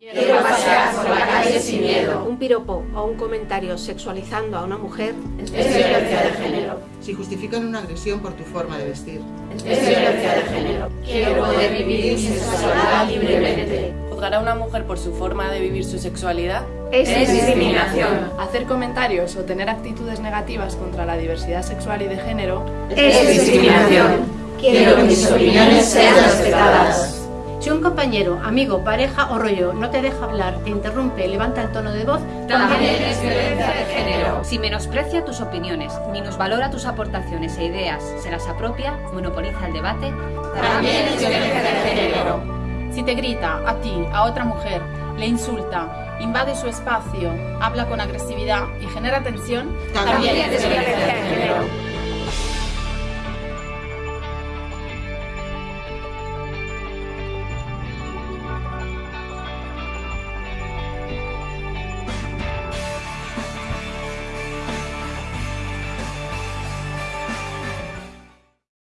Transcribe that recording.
Quiero pasear por la calle sin miedo. Un piropo o un comentario sexualizando a una mujer es violencia de género. Si justifican una agresión por tu forma de vestir. Es violencia de género. Quiero poder vivir mi sexualidad libremente. Juzgar a una mujer por su forma de vivir su sexualidad es, es discriminación. Hacer comentarios o tener actitudes negativas contra la diversidad sexual y de género es discriminación. Quiero que mis opiniones sean respetadas. Si un compañero, amigo, pareja o rollo no te deja hablar, te interrumpe, levanta el tono de voz, también es violencia de género. Si menosprecia tus opiniones, minusvalora tus aportaciones e ideas, se las apropia, monopoliza el debate, también es violencia de género. Si te grita a ti, a otra mujer, le insulta, invade su espacio, habla con agresividad y genera tensión, también, también es violencia de género.